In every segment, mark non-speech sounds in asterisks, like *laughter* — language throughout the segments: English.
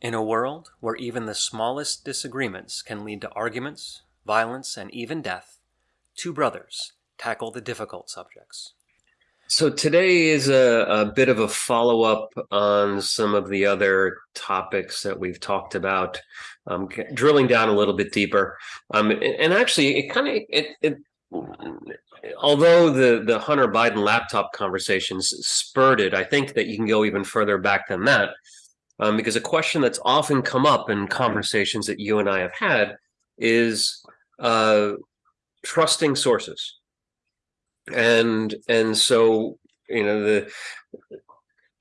In a world where even the smallest disagreements can lead to arguments, violence, and even death, two brothers tackle the difficult subjects. So today is a, a bit of a follow up on some of the other topics that we've talked about, um, drilling down a little bit deeper. Um, and actually, it kind of it, it although the the Hunter Biden laptop conversations spurred it, I think that you can go even further back than that, um, because a question that's often come up in conversations that you and I have had is uh, trusting sources. And and so you know the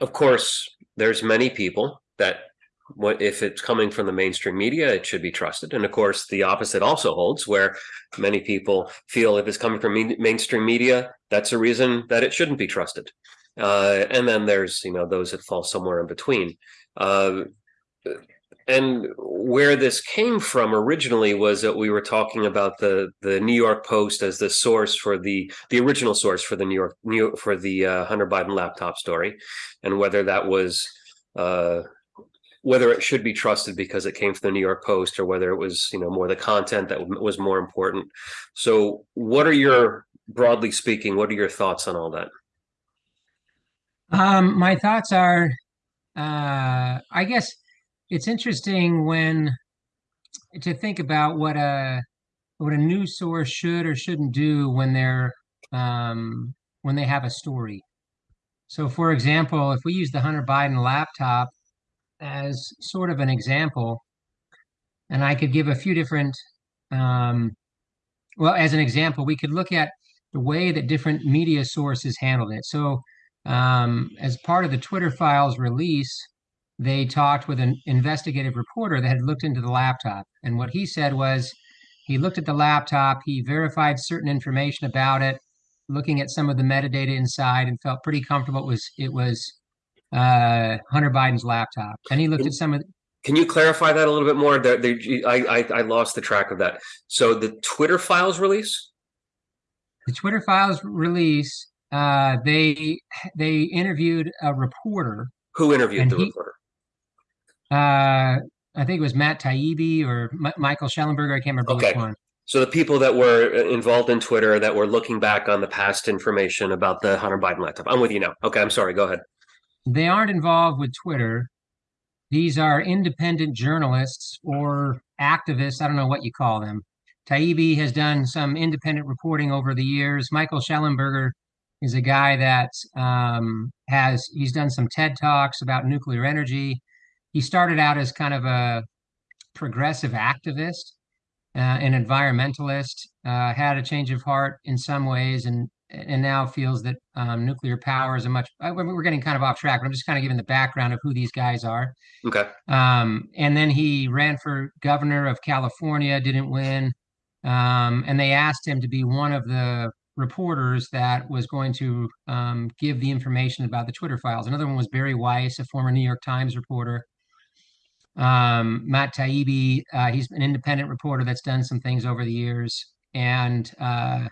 of course there's many people that what if it's coming from the mainstream media it should be trusted. And of course the opposite also holds where many people feel if it's coming from mainstream media that's a reason that it shouldn't be trusted. Uh, and then there's you know those that fall somewhere in between uh, and where this came from originally was that we were talking about the the New York Post as the source for the the original source for the New York New for the uh, Hunter Biden laptop story, and whether that was uh, whether it should be trusted because it came from the New York Post or whether it was you know more the content that was more important. So, what are your broadly speaking? What are your thoughts on all that? Um, my thoughts are, uh, I guess it's interesting when to think about what a what a news source should or shouldn't do when they're um, when they have a story. So, for example, if we use the Hunter Biden laptop as sort of an example, and I could give a few different, um, well, as an example, we could look at the way that different media sources handled it. So, um, as part of the Twitter files release, they talked with an investigative reporter that had looked into the laptop. And what he said was he looked at the laptop, he verified certain information about it, looking at some of the metadata inside, and felt pretty comfortable it was it was uh, Hunter Biden's laptop. And he looked at some of. The, can you clarify that a little bit more? The, I, I I lost the track of that. So the Twitter files release. The Twitter files release. Uh, they they interviewed a reporter. Who interviewed the he, reporter? Uh, I think it was Matt Taibbi or M- Michael Shellenberger. I can't remember okay. which one. So the people that were uh, involved in Twitter that were looking back on the past information about the Hunter Biden laptop. I'm with you now. Okay, I'm sorry. Go ahead. They aren't involved with Twitter. These are independent journalists or activists. I don't know what you call them. Taibbi has done some independent reporting over the years. Michael Shellenberger is a guy that um, has he's done some TED talks about nuclear energy he started out as kind of a progressive activist, uh, an environmentalist, uh, had a change of heart in some ways, and and now feels that um, nuclear power is a much. We're getting kind of off track, but I'm just kind of giving the background of who these guys are. Okay. Um, and then he ran for governor of California, didn't win, um, and they asked him to be one of the reporters that was going to um, give the information about the Twitter files. Another one was Bari Weiss, a former New York Times reporter. Um, Matt Taibbi, uh, he's an independent reporter that's done some things over the years. And uh,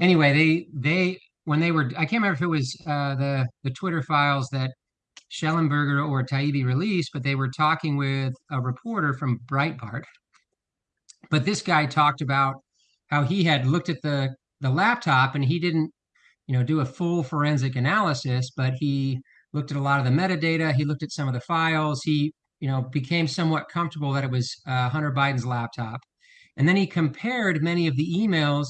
anyway, they they when they were I can't remember if it was uh, the the Twitter files that Shellenberger or Taibbi released, but they were talking with a reporter from Breitbart. But this guy talked about how he had looked at the the laptop and he didn't, you know, do a full forensic analysis, but he looked at a lot of the metadata. He looked at some of the files. He you know, became somewhat comfortable that it was uh, Hunter Biden's laptop. And then he compared many of the emails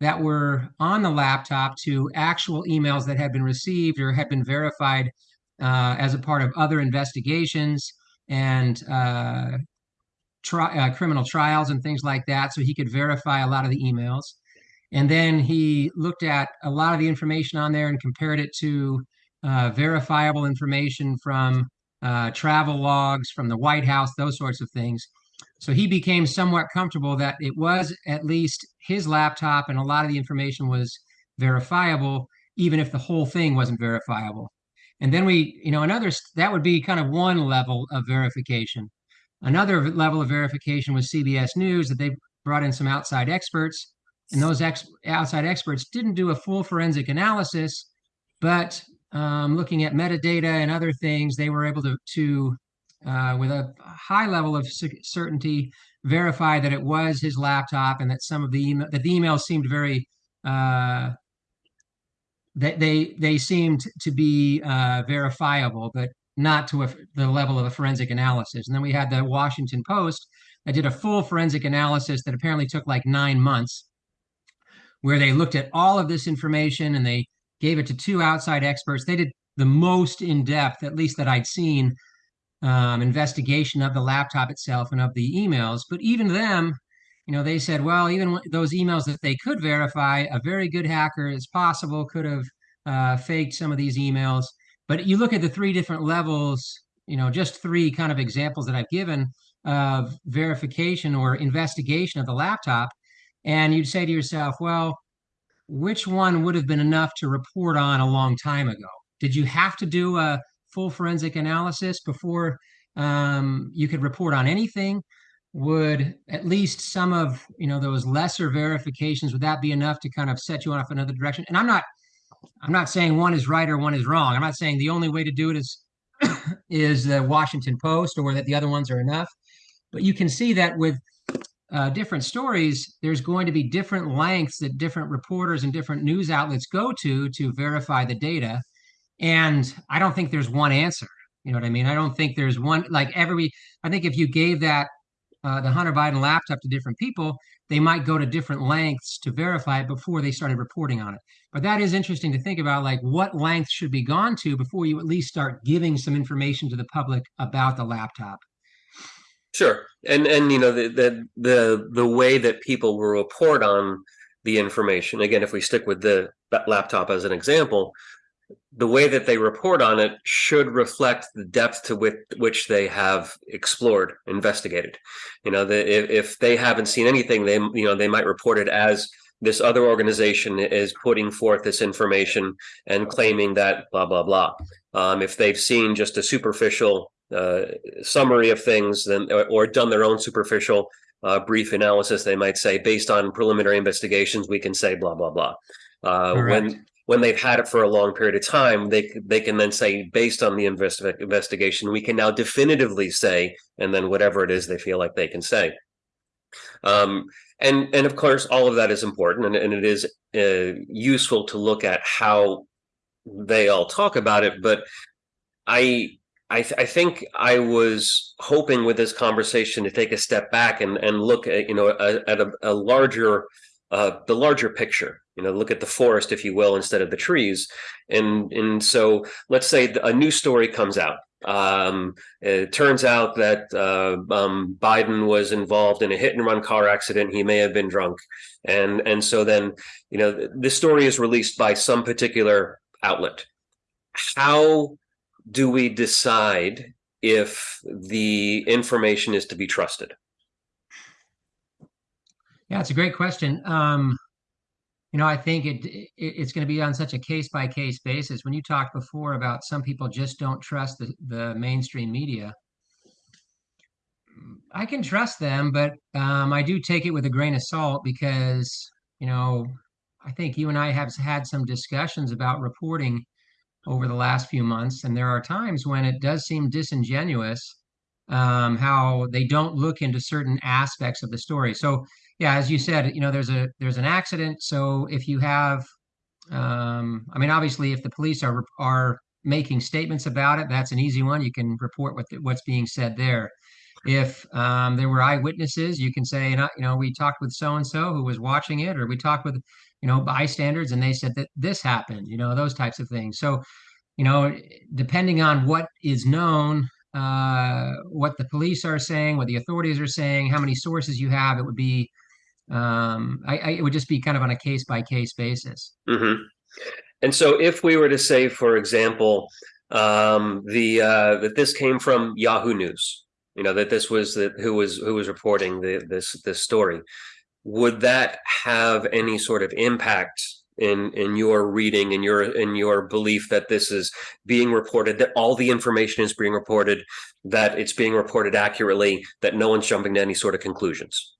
that were on the laptop to actual emails that had been received or had been verified uh, as a part of other investigations and uh, tri- uh, criminal trials and things like that. So he could verify a lot of the emails. And then he looked at a lot of the information on there and compared it to uh, verifiable information from uh, travel logs from the White House, those sorts of things. So he became somewhat comfortable that it was at least his laptop and a lot of the information was verifiable, even if the whole thing wasn't verifiable. And then we, you know, another, that would be kind of one level of verification. Another level of verification was CBS News that they brought in some outside experts. And those ex- outside experts didn't do a full forensic analysis, but um, looking at metadata and other things, they were able to, to uh, with a high level of certainty, verify that it was his laptop and that some of the email that the emails seemed very uh, that they they seemed to be uh, verifiable, but not to a, the level of a forensic analysis. And then we had the Washington Post that did a full forensic analysis that apparently took like nine months, where they looked at all of this information and they gave it to two outside experts. They did the most in depth, at least that I'd seen, um, investigation of the laptop itself and of the emails. But even them, you know, they said, well, even those emails that they could verify, a very good hacker, it's possible, could have uh, faked some of these emails. But you look at the three different levels, you know, just three kind of examples that I've given of verification or investigation of the laptop, and you'd say to yourself, well, which one would have been enough to report on a long time ago? Did you have to do a full forensic analysis before um, you could report on anything? Would at least some of you know those lesser verifications would that be enough to kind of set you off another direction? And I'm not I'm not saying one is right or one is wrong. I'm not saying the only way to do it is *clears throat* is the Washington Post or that the other ones are enough. But you can see that with uh, different stories, there's going to be different lengths that different reporters and different news outlets go to to verify the data. And I don't think there's one answer. You know what I mean? I don't think there's one like every. I think if you gave that uh, the Hunter Biden laptop to different people, they might go to different lengths to verify it before they started reporting on it. But that is interesting to think about, like what length should be gone to before you at least start giving some information to the public about the laptop. Sure, and and you know the the the, the way that people will report on the information. Again, if we stick with the laptop as an example, the way that they report on it should reflect the depth to which, which they have explored, investigated. You know, the, if, if they haven't seen anything, they you know they might report it as this other organization is putting forth this information and claiming that blah blah blah. Um, if they've seen just a superficial uh, summary of things, then or, or done their own superficial uh, brief analysis, they might say, based on preliminary investigations, we can say blah blah blah. Uh, when when they've had it for a long period of time, they they can then say, based on the invest- investigation, we can now definitively say, and then whatever it is they feel like they can say. Um, and and of course, all of that is important, and, and it is uh, useful to look at how they all talk about it. But I I, th- I, think I was hoping with this conversation to take a step back and, and look at you know at a, a larger uh, the larger picture. You know, look at the forest, if you will, instead of the trees. And and so let's say a new story comes out. Um, it turns out that uh, um, Biden was involved in a hit and run car accident. He may have been drunk, and and so then you know this story is released by some particular outlet. How do we decide if the information is to be trusted? Yeah, it's a great question. Um, you know, I think it, it it's going to be on such a case by case basis. When you talked before about some people just don't trust the, the mainstream media, I can trust them, but um, I do take it with a grain of salt because you know I think you and I have had some discussions about reporting over the last few months, and there are times when it does seem disingenuous um, how they don't look into certain aspects of the story. So yeah, as you said, you know, there's a there's an accident. So if you have, um, I mean, obviously, if the police are are making statements about it, that's an easy one. You can report what the, what's being said there. If um, there were eyewitnesses, you can say, you know, we talked with so and so who was watching it, or we talked with, you know, bystanders, and they said that this happened. You know, those types of things. So, you know, depending on what is known, uh, what the police are saying, what the authorities are saying, how many sources you have, it would be um, I, I, it would just be kind of on a case by case basis. Mm-hmm. And so, if we were to say, for example, um, the uh, that this came from Yahoo News, you know that this was the, who was who was reporting the, this this story, would that have any sort of impact in in your reading in your in your belief that this is being reported that all the information is being reported that it's being reported accurately that no one's jumping to any sort of conclusions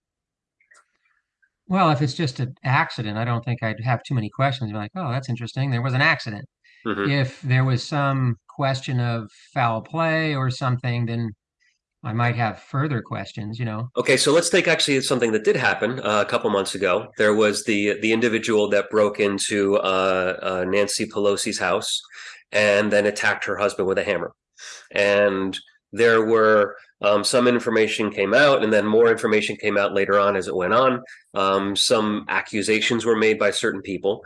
well, if it's just an accident, I don't think I'd have too many questions. Be like, oh, that's interesting. There was an accident. Mm-hmm. If there was some question of foul play or something, then I might have further questions, you know. Okay, so let's take actually something that did happen uh, a couple months ago. There was the the individual that broke into uh, uh, Nancy Pelosi's house and then attacked her husband with a hammer. And there were um, some information came out, and then more information came out later on as it went on. Um, some accusations were made by certain people.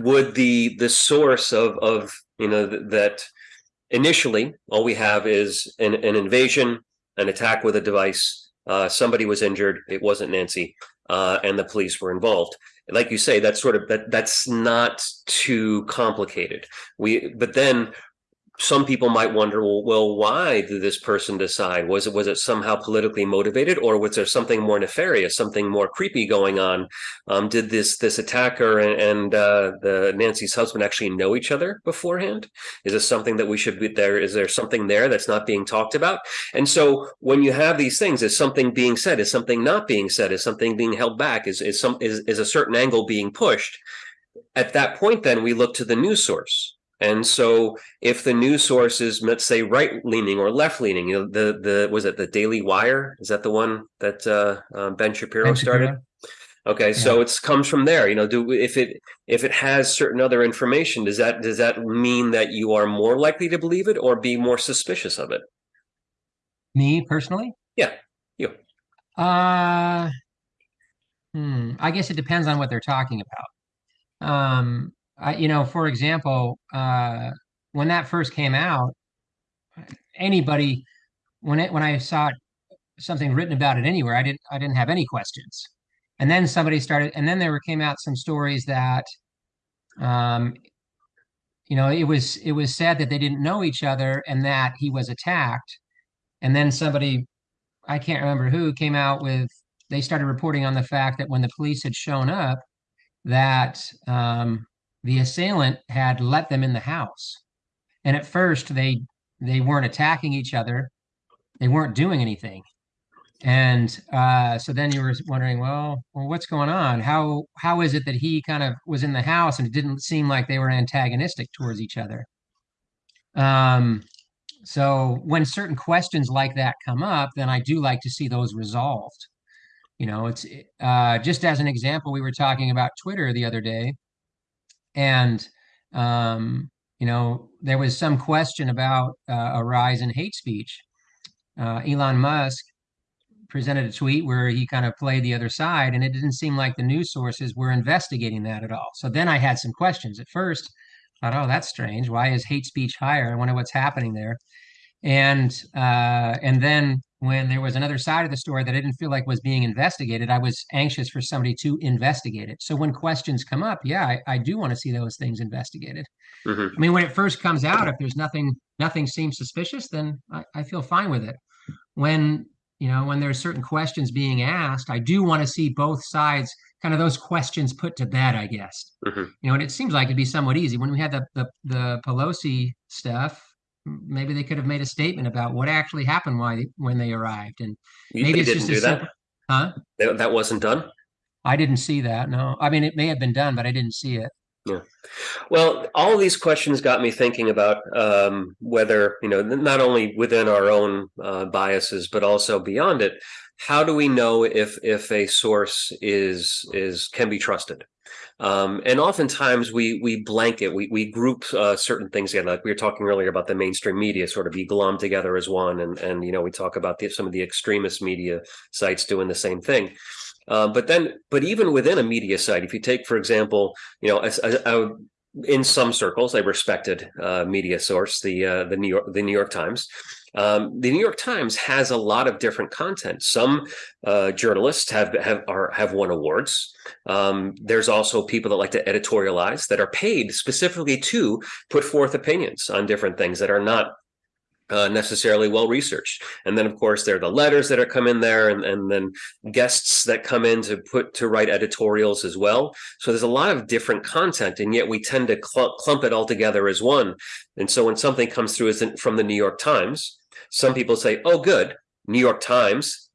Would the the source of of you know th that initially all we have is an, an invasion, an attack with a device. Uh, somebody was injured. It wasn't Nancy, uh, and the police were involved. Like you say, that's sort of that. That's not too complicated. We, but then some people might wonder, well, well, why did this person decide? Was it was it somehow politically motivated, or was there something more nefarious, something more creepy going on? Um, did this this attacker and, and uh, the Nancy's husband actually know each other beforehand? Is this something that we should be there? Is there something there that's not being talked about? And so when you have these things, is something being said? Is something not being said? Is something being held back? Is is some is is a certain angle being pushed? At that point, then we look to the news source and so if the news source is, let's say, right leaning or left leaning, you know, the, the, was it the Daily Wire? Is that the one that uh, uh, Ben Shapiro ben started? Shapiro. Okay, yeah. so it comes from there. You know, do if it if it has certain other information, does that does that mean that you are more likely to believe it or be more suspicious of it? Me personally? Yeah, you. Uh, hmm. I guess it depends on what they're talking about. Um, I, you know, for example, uh, when that first came out, anybody when it when I saw something written about it anywhere, I didn't I didn't have any questions. And then somebody started, and then there came out some stories that, um, you know, it was it was said that they didn't know each other and that he was attacked. And then somebody, I can't remember who, came out with they started reporting on the fact that when the police had shown up, that um, the assailant had let them in the house. And at first they they weren't attacking each other. They weren't doing anything. And uh, so then you were wondering, well, well, what's going on? How how is it that he kind of was in the house and it didn't seem like they were antagonistic towards each other? Um, so when certain questions like that come up, then I do like to see those resolved. You know, it's uh, just as an example, we were talking about Twitter the other day, and, um, you know, there was some question about uh, a rise in hate speech. Uh, Elon Musk presented a tweet where he kind of played the other side, and it didn't seem like the news sources were investigating that at all. So then I had some questions. At first, I thought, oh, that's strange. Why is hate speech higher? I wonder what's happening there. And uh, and then when there was another side of the story that I didn't feel like was being investigated, I was anxious for somebody to investigate it. So when questions come up, yeah, I, I do want to see those things investigated. Mm-hmm. I mean, when it first comes out, if there's nothing, nothing seems suspicious, then I, I feel fine with it. When you know, when there's certain questions being asked, I do want to see both sides kind of those questions put to bed, I guess. Mm-hmm. You know, and it seems like it'd be somewhat easy. When we had the the, the Pelosi stuff, maybe they could have made a statement about what actually happened why when they arrived and you maybe it's just do that? simple, huh? That wasn't done? I didn't see that no. I mean it may have been done but i didn't see it. Yeah. Well all these questions got me thinking about um, whether you know not only within our own uh, biases but also beyond it how do we know if if a source is is can be trusted um, and oftentimes we we blanket, we we group uh, certain things together. Like we were talking earlier about the mainstream media sort of be glommed together as one, and and you know we talk about the, some of the extremist media sites doing the same thing. Uh, but then, but even within a media site, if you take, for example, you know, I, in some circles, a respected uh, media source, the uh, the New York the New York Times. Um, the New York Times has a lot of different content. Some uh, journalists have have are, have won awards. Um, there's also people that like to editorialize that are paid specifically to put forth opinions on different things that are not uh, necessarily well researched. And then, of course, there are the letters that are come in there, and, and then guests that come in to put to write editorials as well. So there's a lot of different content, and yet we tend to cl clump it all together as one. And so when something comes through as in, from the New York Times, some people say, oh, good, New York Times,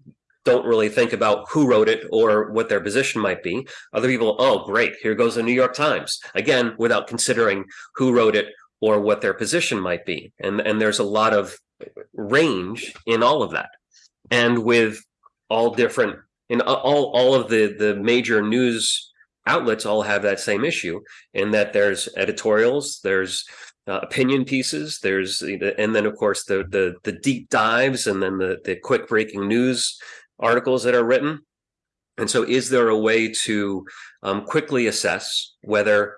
don't really think about who wrote it or what their position might be. Other people, oh, great, here goes the New York Times. Again, without considering who wrote it or what their position might be. And, and there's a lot of range in all of that, and with all different in all all of the the major news outlets all have that same issue in that there's editorials, there's uh, opinion pieces, there's and then of course the the the deep dives and then the the quick breaking news articles that are written. And so, is there a way to um, quickly assess whether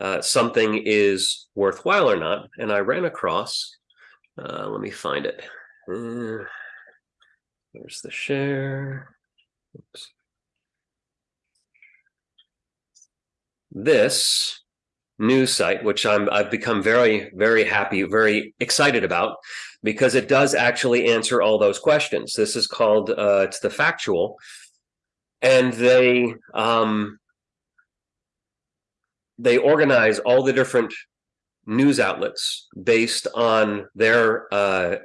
uh, something is worthwhile or not? And I ran across. Uh, let me find it. Uh, there's the share. Oops. This news site, which I'm I've become very very happy, very excited about, because it does actually answer all those questions. This is called uh, it's the factual, and they um, they organize all the different news outlets based on their uh,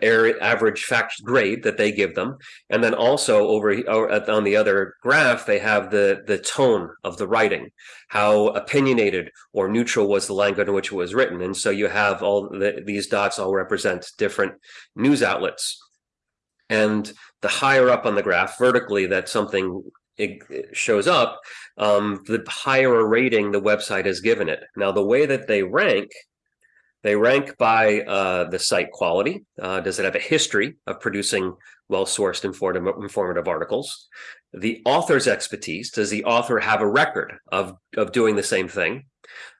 average fact grade that they give them, and then also over on the other graph they have the the tone of the writing, how opinionated or neutral was the language in which it was written, and so you have all the, these dots all represent different news outlets, and the higher up on the graph vertically that something it shows up, um, the higher a rating the website has given it. Now, the way that they rank they rank by uh, the site quality. Uh, does it have a history of producing well-sourced informative, informative articles? The author's expertise. Does the author have a record of, of doing the same thing?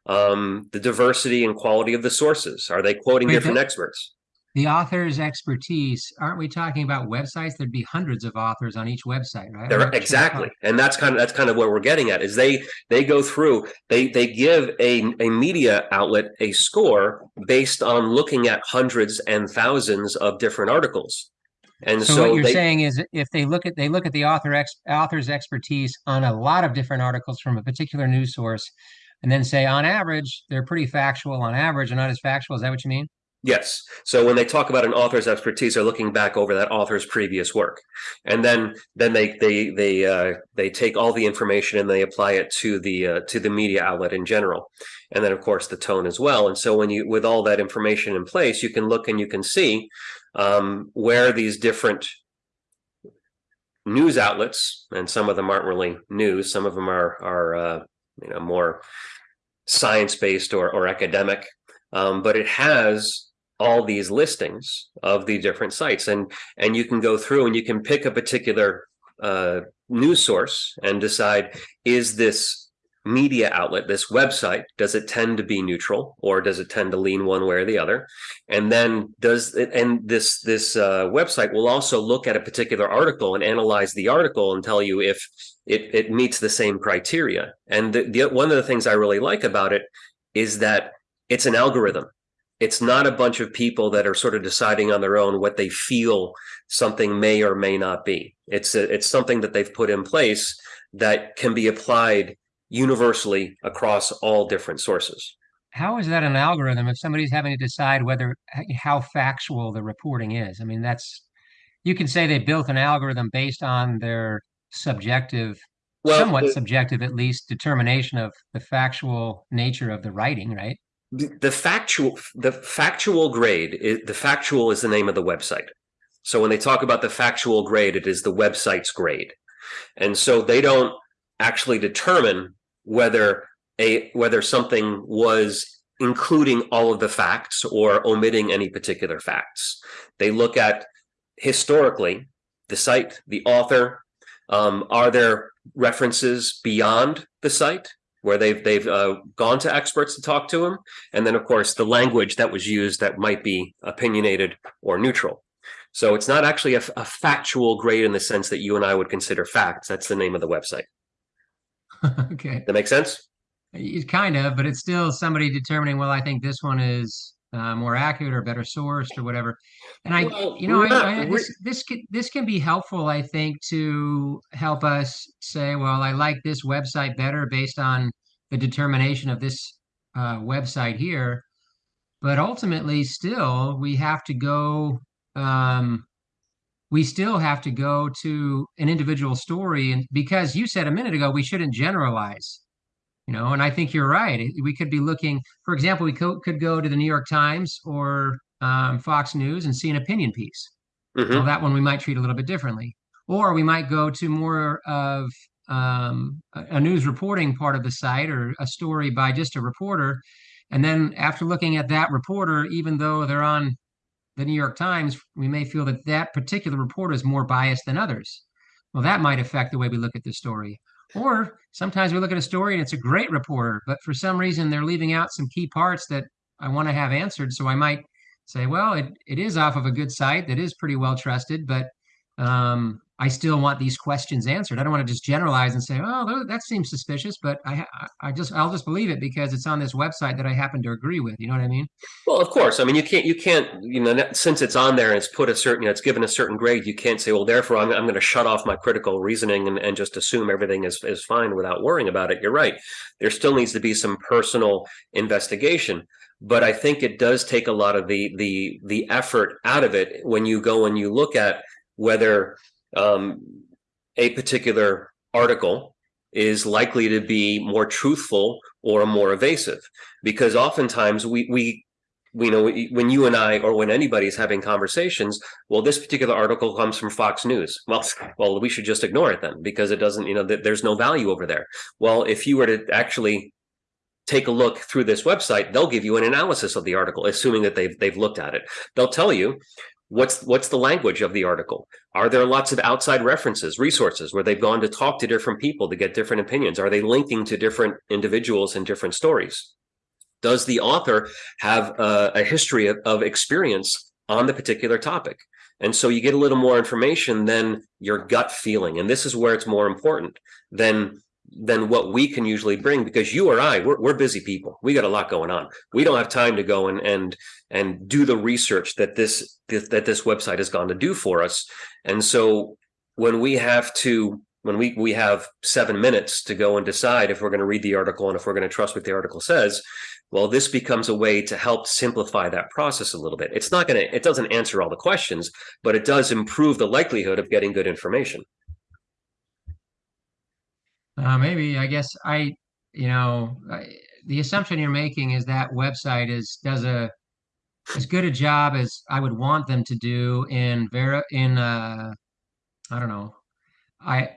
Um, the diversity and quality of the sources. Are they quoting Wait, different experts? The author's expertise aren't we talking about websites? There'd be hundreds of authors on each website right? Exactly. And that's kind of that's kind of what we're getting at is they they go through they they give a, a media outlet a score based on looking at hundreds and thousands of different articles. And so, so what you're they, saying is if they look at they look at the author ex, author's expertise on a lot of different articles from a particular news source and then say on average they're pretty factual on average and not as factual. Is that what you mean Yes. So when they talk about an author's expertise, they're looking back over that author's previous work, and then then they they they uh, they take all the information and they apply it to the uh, to the media outlet in general, and then of course the tone as well. And so when you with all that information in place, you can look and you can see um, where these different news outlets, and some of them aren't really news, some of them are are uh, you know more science based or or academic, um, but it has all these listings of the different sites. And and you can go through and you can pick a particular uh, news source and decide is this media outlet this website does it tend to be neutral or does it tend to lean one way or the other? And then does it and this this uh, website will also look at a particular article and analyze the article and tell you if it, it meets the same criteria. And the, the, one of the things i really like about it is that it's an algorithm it's not a bunch of people that are sort of deciding on their own what they feel something may or may not be. It's a, it's something that they've put in place that can be applied universally across all different sources. How is that an algorithm if somebody's having to decide whether how factual the reporting is? I mean, that's you can say they built an algorithm based on their subjective, well, somewhat the, subjective at least, determination of the factual nature of the writing, right? The factual the factual grade is, the factual is the name of the website. So when they talk about the factual grade it is the website's grade. And so they don't actually determine whether a whether something was including all of the facts or omitting any particular facts. They look at historically the site the author um, are there references beyond the site where they've they've uh, gone to experts to talk to them, and then of course the language that was used that might be opinionated or neutral. So it's not actually a, a factual grade in the sense that you and I would consider facts. That's the name of the website. *laughs* okay, that makes sense. It kind of, but it's still somebody determining. Well, I think this one is uh, more accurate or better sourced or whatever. And I, well, you know, I, I, this this can this can be helpful, I think, to help us say, well, I like this website better based on the determination of this uh, website here. But ultimately, still, we have to go. Um, we still have to go to an individual story, and because you said a minute ago, we shouldn't generalize you know and i think you're right we could be looking for example we co- could go to the new york times or um, Fox News and see an opinion piece. Mhm. Well, that one we might treat a little bit differently. Or we might go to more of um, a, a news reporting part of the site or a story by just a reporter. And then after looking at that reporter, even though they're on the New York Times, we may feel that that particular reporter is more biased than others. Well, that might affect the way we look at the story. Or sometimes we look at a story and it's a great reporter, but for some reason they're leaving out some key parts that I want to have answered. So I might say, well, it, it is off of a good site that is pretty well trusted, but um, I still want these questions answered. I don't want to just generalize and say, "Oh, that seems suspicious," but I, I just, I'll just believe it because it's on this website that I happen to agree with. You know what I mean? Well, of course. I mean, you can't, you can't, you know, since it's on there and it's put a certain, you know, it's given a certain grade, you can't say, well, therefore, I'm, I'm going to shut off my critical reasoning and, and just assume everything is is fine without worrying about it. You're right. There still needs to be some personal investigation but I think it does take a lot of the the the effort out of it when you go and you look at whether um, a particular article is likely to be more truthful or more evasive because oftentimes we we we know when you and I or when anybody's having conversations, well, this particular article comes from Fox News. Well, *laughs* well, we should just ignore it then because it doesn't, you know, there's no value over there. Well, if you were to actually take a look through this website, they'll give you an analysis of the article, assuming that they've they've looked at it. They'll tell you what's what's the language of the article? Are there lots of outside references resources where they've gone to talk to different people to get different opinions? Are they linking to different individuals and different stories? Does the author have a, a history of, of experience on the particular topic? And so you get a little more information than your gut feeling and this is where it's more important than than what we can usually bring because you or I we're, we're busy people. We got a lot going on. We don't have time to go and and and do the research that this that this website has gone to do for us. And so when we have to when we we have seven minutes to go and decide if we're going to read the article and if we're going to trust what the article says well this becomes a way to help simplify that process a little bit. It's not going to it doesn't answer all the questions but it does improve the likelihood of getting good information uh, maybe I guess I, you know, I, the assumption you're making is that website is does a as good a job as I would want them to do in vera in uh, I don't know, I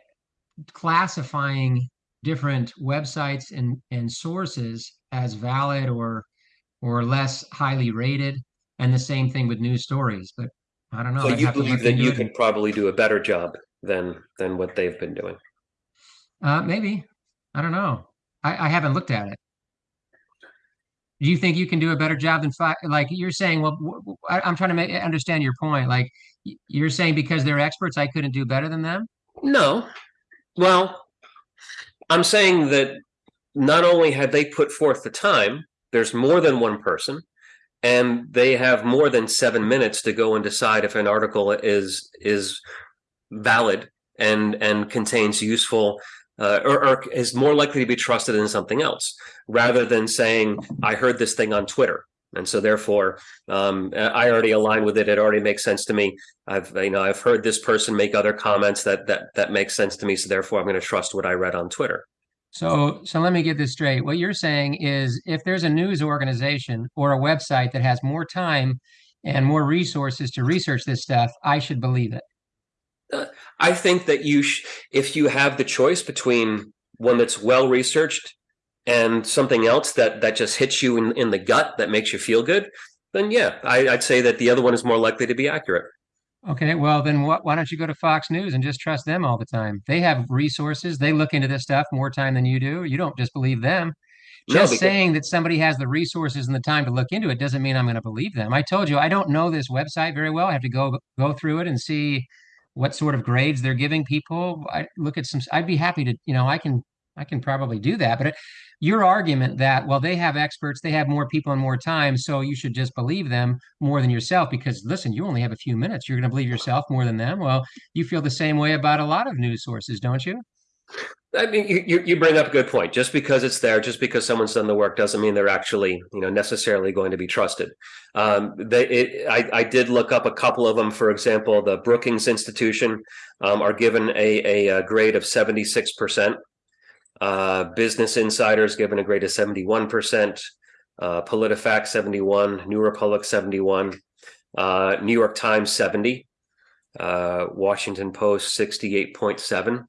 classifying different websites and and sources as valid or or less highly rated, and the same thing with news stories. But I don't know. So you believe that you can probably do a better job than than what they've been doing. Uh, maybe. I don't know. I, I haven't looked at it. Do you think you can do a better job than? Like you're saying, well, I, am trying to make understand your point. Like you're saying because they're experts, I couldn't do better than them. No. Well, I'm saying that not only had they put forth the time, there's more than one person, and they have more than seven minutes to go and decide if an article is is valid and and contains useful uh, or, or, is more likely to be trusted than something else rather than saying i heard this thing on twitter. And so therefore um, i already align with it. It already makes sense to me. I've you know i've heard this person make other comments that that that makes sense to me so therefore i'm going to trust what i read on twitter. So so let me get this straight. What you're saying is if there's a news organization or a website that has more time and more resources to research this stuff i should believe it Uh, I think that you, if you have the choice between one that's well researched and something else that that just hits you in, in the gut that makes you feel good, then yeah, I, would say that the other one is more likely to be accurate. Okay, well then wh why don't you go to Fox News and just trust them all the time? They have resources. They look into this stuff more time than you do. You don't just believe them. Just no, saying that somebody has the resources and the time to look into it doesn't mean I'm going to believe them. I told you I don't know this website very well. I have to go go through it and see what sort of grades they're giving people. I look at some. I'd be happy to, you know, I can I can probably do that. But your argument that well, they have experts, they have more people and more time, so you should just believe them more than yourself because listen, you only have a few minutes. You're going to believe yourself more than them. Well, you feel the same way about a lot of news sources, don't you? I mean, you, you bring up a good point. Just because it's there, just because someone's done the work, doesn't mean they're actually, you know, necessarily going to be trusted. Um, they, it, I, I, did look up a couple of them. For example, the Brookings Institution um, are given a, a, grade of seventy six percent. Uh, Business Insiders given a grade of seventy one percent. Uh, PolitiFact seventy one. New Republic seventy one. uh, New York Times 70, uh, Washington Post 68.7.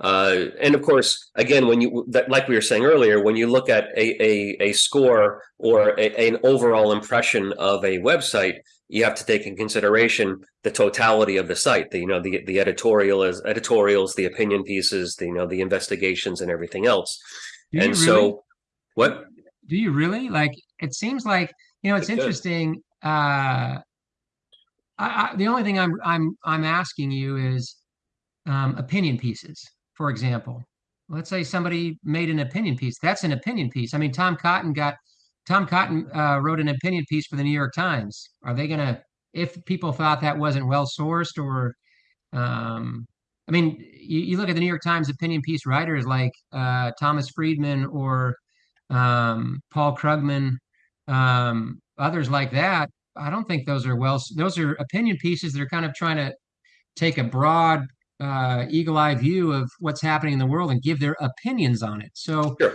Uh, and of course, again, when you that, like we were saying earlier, when you look at a a, a score or a, an overall impression of a website, you have to take in consideration the totality of the site. The you know the the editorial is editorials, the opinion pieces, the you know the investigations, and everything else. Do and you so, what? Do you really? Like, it seems like, you know, it's It interesting. Uh, I, I, the only thing I'm I'm I'm asking you is um, opinion pieces, for example. Let's say somebody made an opinion piece. That's an opinion piece. I mean, Tom Cotton got Tom Cotton uh, wrote an opinion piece for the New York Times. Are they gonna, if people thought that wasn't well sourced or um, I mean, you, you look at the New York Times opinion piece writers like uh, Thomas Friedman or um, Paul Krugman, um, others like that. I don't think those are well. Those are opinion pieces that are kind of trying to take a broad, uh, eagle-eye view of what's happening in the world and give their opinions on it. So Sure.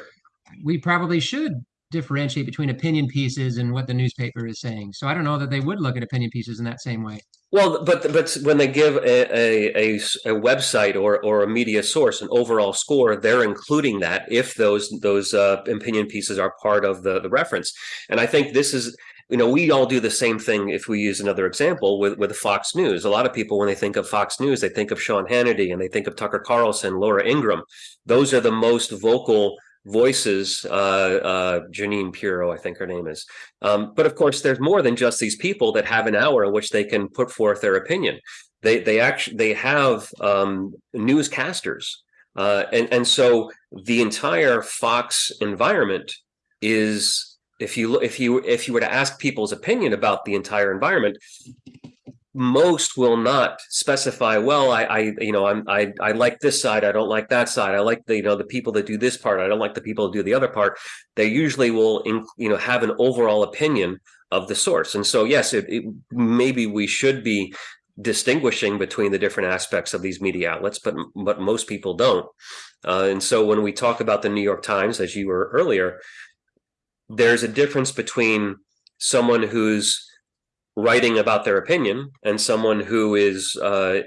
we probably should differentiate between opinion pieces and what the newspaper is saying. So I don't know that they would look at opinion pieces in that same way. Well, but but when they give a, a, a, a website or or a media source an overall score, they're including that if those those uh, opinion pieces are part of the the reference. And I think this is you know we all do the same thing if we use another example with with Fox News. A lot of people when they think of Fox News, they think of Sean Hannity and they think of Tucker Carlson, Laura Ingraham. Those are the most vocal voices uh, uh, Jeanine Pirro, I think her name is. Um, but of course, there's more than just these people that have an hour in which they can put forth their opinion. They they actually they have um, newscasters, uh, and and so the entire Fox environment is if you if you if you were to ask people's opinion about the entire environment, most will not specify well i i you know i'm i i like this side i don't like that side i like the you know the people that do this part i don't like the people that do the other part they usually will you know have an overall opinion of the source. And so yes it, it, maybe we should be distinguishing between the different aspects of these media outlets but but most people don't. Uh, and so when we talk about the new york times as you were earlier there's a difference between someone who's writing about their opinion and someone who is uh,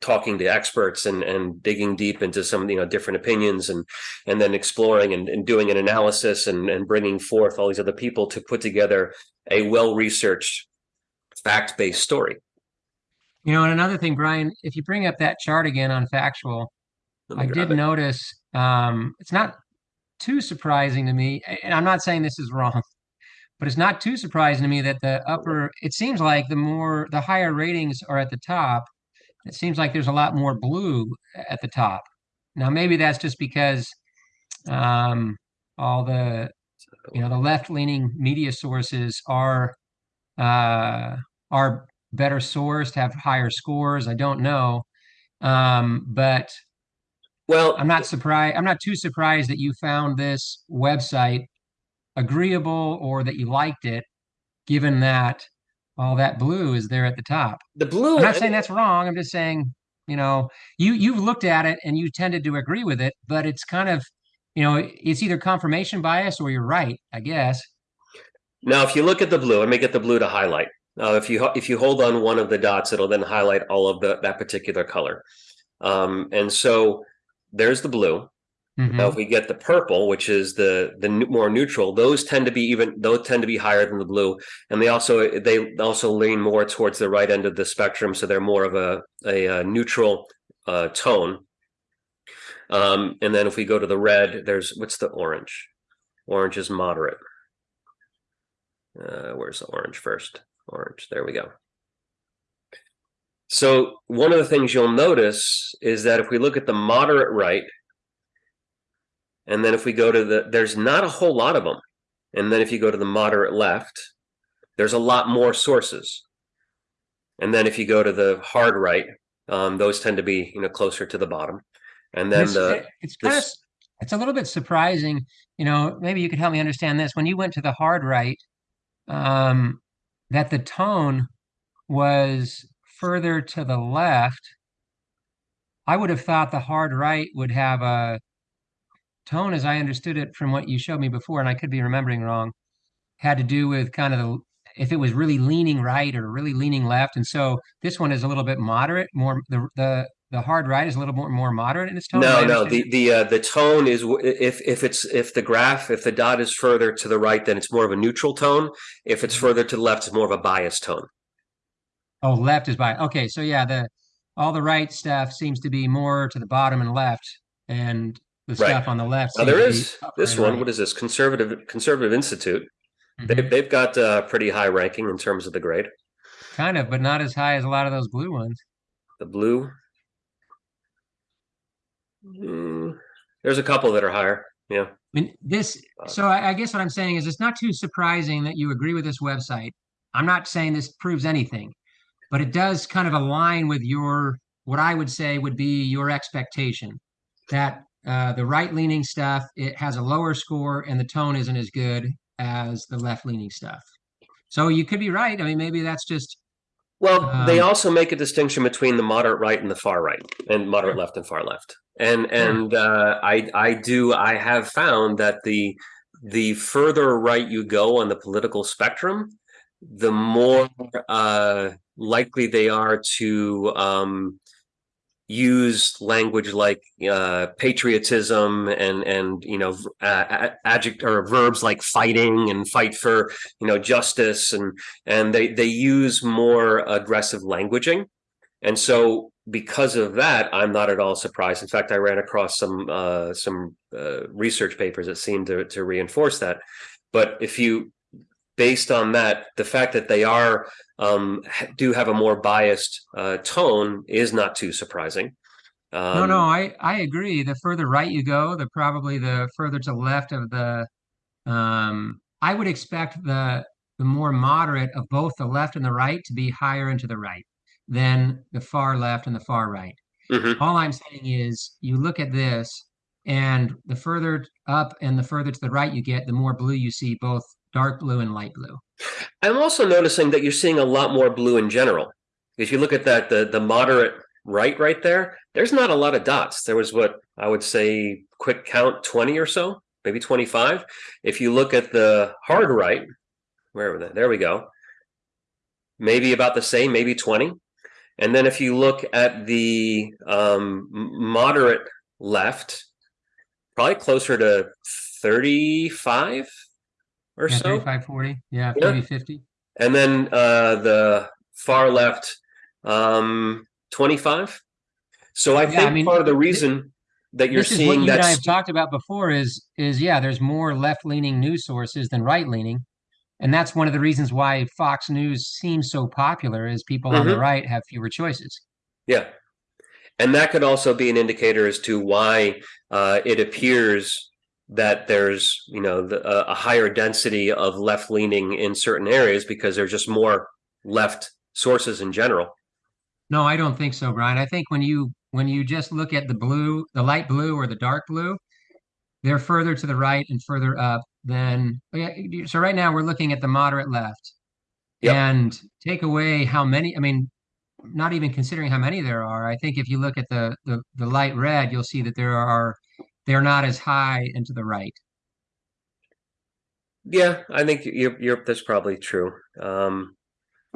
talking to experts and and digging deep into some you know different opinions and and then exploring and, and doing an analysis and and bringing forth all these other people to put together a well researched fact based story. You know, and another thing, Brian, if you bring up that chart again on factual, I did it. notice um, it's not too surprising to me, and I'm not saying this is wrong, *laughs* but it's not too surprising to me that the upper, it seems like the more, the higher ratings are at the top. It seems like there's a lot more blue at the top. Now, maybe that's just because um, all the, you know, the left-leaning media sources are uh, are better sourced, have higher scores. I don't know, um, but Well, I'm not surprised. I'm not too surprised that you found this website agreeable or that you liked it, given that all that blue is there at the top. the blue. I'm not saying that's wrong. I'm just saying, you know, you you've looked at it and you tended to agree with it, but it's kind of, you know, it's either confirmation bias or you're right, I guess. Now, if you look at the blue, let me get the blue to highlight. Uh, if you if you hold on one of the dots, it'll then highlight all of the that particular color. Um, and so there's the blue. Mhm. Now, if we get the purple, which is the the more neutral, those tend to be even those tend to be higher than the blue, and they also they also lean more towards the right end of the spectrum, so they're more of a a, uh neutral uh, tone. Um, and then if we go to the red, there's what's the orange? Orange is moderate. Uh, where's the orange first? Orange. There we go. So one of the things you'll notice is that if we look at the moderate right, and then if we go to the, there's not a whole lot of them. And then if you go to the moderate left, there's a lot more sources. And then if you go to the hard right, um, those tend to be, you know, closer to the bottom. And then It's, the, it's kind of, it's a little bit surprising, you know, maybe you could help me understand this. When you went to the hard right, um, that the tone was further to the left. I would have thought the hard right would have a tone, as I understood it from what you showed me before, and I could be remembering wrong, had to do with kind of the if it was really leaning right or really leaning left. And so this one is a little bit moderate, more the the the hard right is a little more more moderate in its tone. No, no. The the uh, the tone is if if it's if the graph if the dot is further to the right, then it's more of a neutral tone. If it's mm-hmm. further to the left, it's more of a biased tone. Oh, left is by. Okay, so yeah, the all the right stuff seems to be more to the bottom and left, and the right. stuff on the left. Now there is this one. Right. What is this? Conservative Conservative Institute. Mm-hmm. They, they've got a pretty high ranking in terms of the grade. Kind of, but not as high as a lot of those blue ones. The blue. Mm, there's a couple that are higher. Yeah. I mean, this. Uh, so I, I guess what I'm saying is, it's not too surprising that you agree with this website. I'm not saying this proves anything, but it does kind of align with your what I would say would be your expectation that uh, the right leaning stuff it has a lower score and the tone isn't as good as the left leaning stuff. So you could be right. I mean, maybe that's just. Well, um, they also make a distinction between the moderate right and the far right, and moderate left and far left. And and uh, I I do I have found that the the further right you go on the political spectrum, the more uh, likely they are to um, use language like uh, patriotism and and you know uh, adject or verbs like fighting and fight for you know justice and and they they use more aggressive languaging. And so because of that i'm not at all surprised. In fact i ran across some uh, some uh, research papers that seem to to reinforce that. But if you based on that the fact that they are um, do have a more biased uh, tone is not too surprising. Um, no, no, I I agree. The further right you go, the probably the further to the left of the. Um, I would expect the the more moderate of both the left and the right to be higher into the right than the far left and the far right. Mm-hmm. All I'm saying is, you look at this, and the further up and the further to the right you get, the more blue you see, both dark blue and light blue. I'm also noticing that you're seeing a lot more blue in general. If you look at that, the the moderate right right there, there's not a lot of dots. There was what I would say quick count 20 or so, maybe 25. If you look at the hard right, where that? There we go. Maybe about the same, maybe 20. And then if you look at the um, moderate left, probably closer to 35 or yeah, so. 35, 40. Yeah, yeah. maybe 50. And then uh, the far left, um, 25. So I yeah, think I mean, part of the reason that you're this seeing is what you I have talked about before is is yeah, there's more left leaning news sources than right leaning. And that's one of the reasons why Fox News seems so popular is people mm-hmm. on the mm-hmm. right have fewer choices. Yeah. And that could also be an indicator as to why uh, it appears that there's you know the, a higher density of left leaning in certain areas because there's just more left sources in general. No, I don't think so, Brian. I think when you when you just look at the blue, the light blue or the dark blue, they're further to the right and further up than so right now we're looking at the moderate left. Yep. And take away how many, I mean, not even considering how many there are. I think if you look at the the, the light red, you'll see that there are they're not as high and to the right. Yeah, I think you're, you're that's probably true. Um,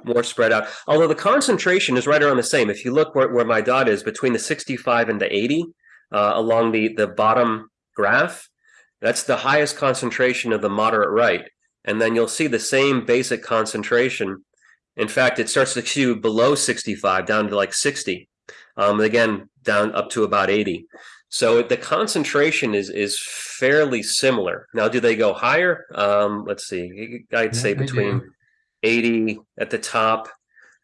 more spread out. Although the concentration is right around the same. If you look where, where my dot is between the 65 and the 80 uh, along the, the bottom graph, that's the highest concentration of the moderate right. And then you'll see the same basic concentration. In fact, it starts to skew below 65 down to like 60. Um, again, down up to about 80. So the concentration is is fairly similar. Now, do they go higher? Um, let's see. I'd say yeah, between 80 at the top.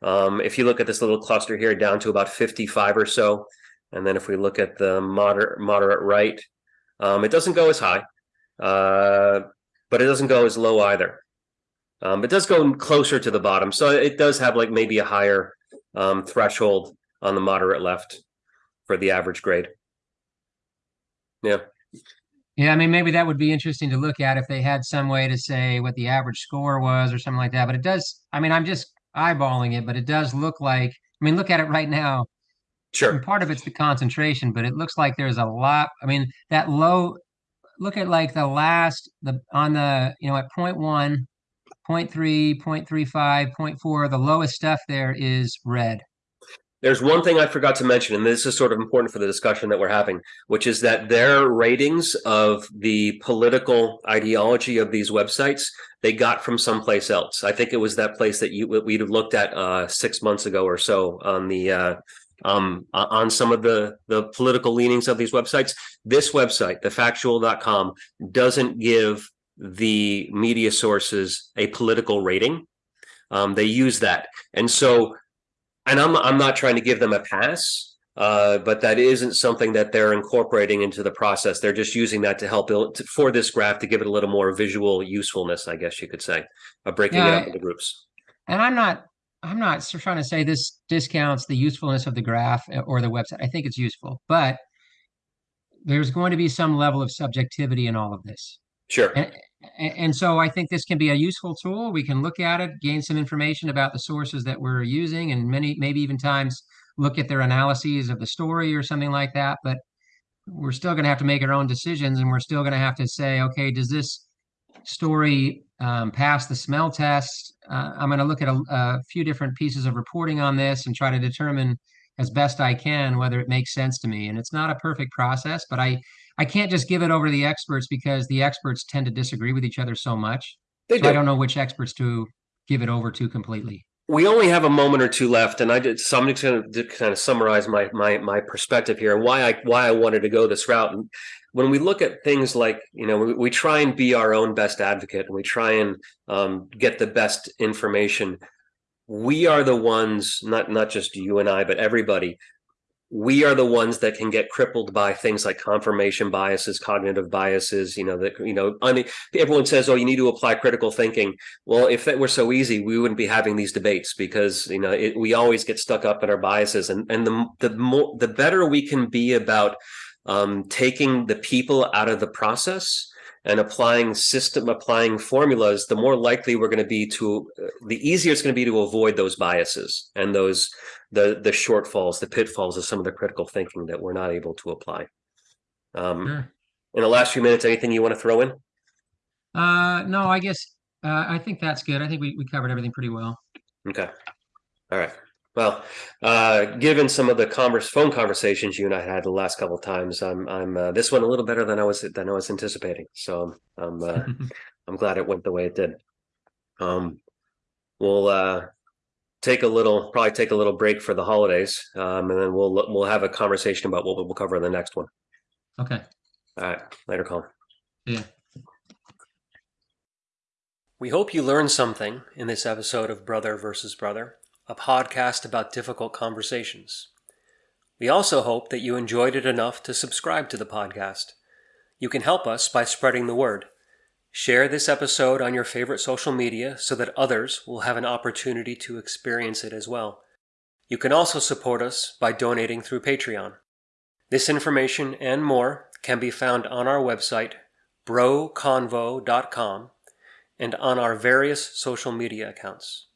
Um, if you look at this little cluster here, down to about 55 or so. And then if we look at the moderate moderate right, um, it doesn't go as high, uh, but it doesn't go as low either. Um, it does go closer to the bottom, so it does have like maybe a higher um, threshold on the moderate left for the average grade. Yeah. Yeah, I mean, maybe that would be interesting to look at if they had some way to say what the average score was or something like that. But it does, I mean, I'm just eyeballing it, but it does look like, I mean, look at it right now. Sure. And part of it's the concentration, but it looks like there's a lot. I mean, that low, look at like the last, the on the, you know, at point one, 0.3, 0.35, 0.4. The lowest stuff there is red. There's one thing I forgot to mention, and this is sort of important for the discussion that we're having, which is that their ratings of the political ideology of these websites they got from someplace else. I think it was that place that you we'd have looked at uh, six months ago or so on the uh, um, on some of the the political leanings of these websites. This website, thefactual.com, doesn't give the media sources a political rating. Um, they use that, and so and I'm I'm not trying to give them a pass, uh, but that isn't something that they're incorporating into the process. They're just using that to help build to, for this graph to give it a little more visual usefulness, I guess you could say, of breaking yeah, it up into groups. And I'm not I'm not trying to say this discounts the usefulness of the graph uh, or the website. I think it's useful, but there's going to be some level of subjectivity in all of this. Sure. And, and so I think this can be a useful tool. We can look at it, gain some information about the sources that we're using, and many, maybe even times look at their analyses of the story or something like that. But we're still going to have to make our own decisions, and we're still going to have to say, okay, does this story um, pass the smell test? Uh, I'm going to look at a, a few different pieces of reporting on this and try to determine as best I can whether it makes sense to me. And it's not a perfect process, but I I can't just give it over to the experts because the experts tend to disagree with each other so much. They so do. I don't know which experts to give it over to completely. We only have a moment or two left, and I did. So I'm just going to kind of summarize my my my perspective here and why I why I wanted to go this route. And when we look at things like you know we, we try and be our own best advocate and we try and um, get the best information we are the ones not not just you and i but everybody we are the ones that can get crippled by things like confirmation biases cognitive biases you know that you know everyone says oh you need to apply critical thinking. Well if that were so easy we wouldn't be having these debates because you know it, we always get stuck up in our biases. And and the the more the better we can be about um, taking the people out of the process and applying system applying formulas the more likely we're going to be to uh, the easier it's going to be to avoid those biases and those the the shortfalls the pitfalls of some of the critical thinking that we're not able to apply um sure. in the last few minutes anything you want to throw in uh no i guess uh, i think that's good i think we, we covered everything pretty well okay all right well, uh, given some of the converse phone conversations you and I had the last couple of times, I'm I'm uh, this one a little better than I was than I was anticipating. So I'm uh, *laughs* I'm glad it went the way it did. Um, we'll uh, take a little probably take a little break for the holidays, um, and then we'll we'll have a conversation about what we'll cover in the next one. Okay. All right. Later, Colin. Yeah. We hope you learned something in this episode of Brother versus Brother a podcast about difficult conversations. We also hope that you enjoyed it enough to subscribe to the podcast. You can help us by spreading the word. Share this episode on your favorite social media so that others will have an opportunity to experience it as well. You can also support us by donating through Patreon. This information and more can be found on our website, broconvo.com, and on our various social media accounts.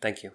Thank you.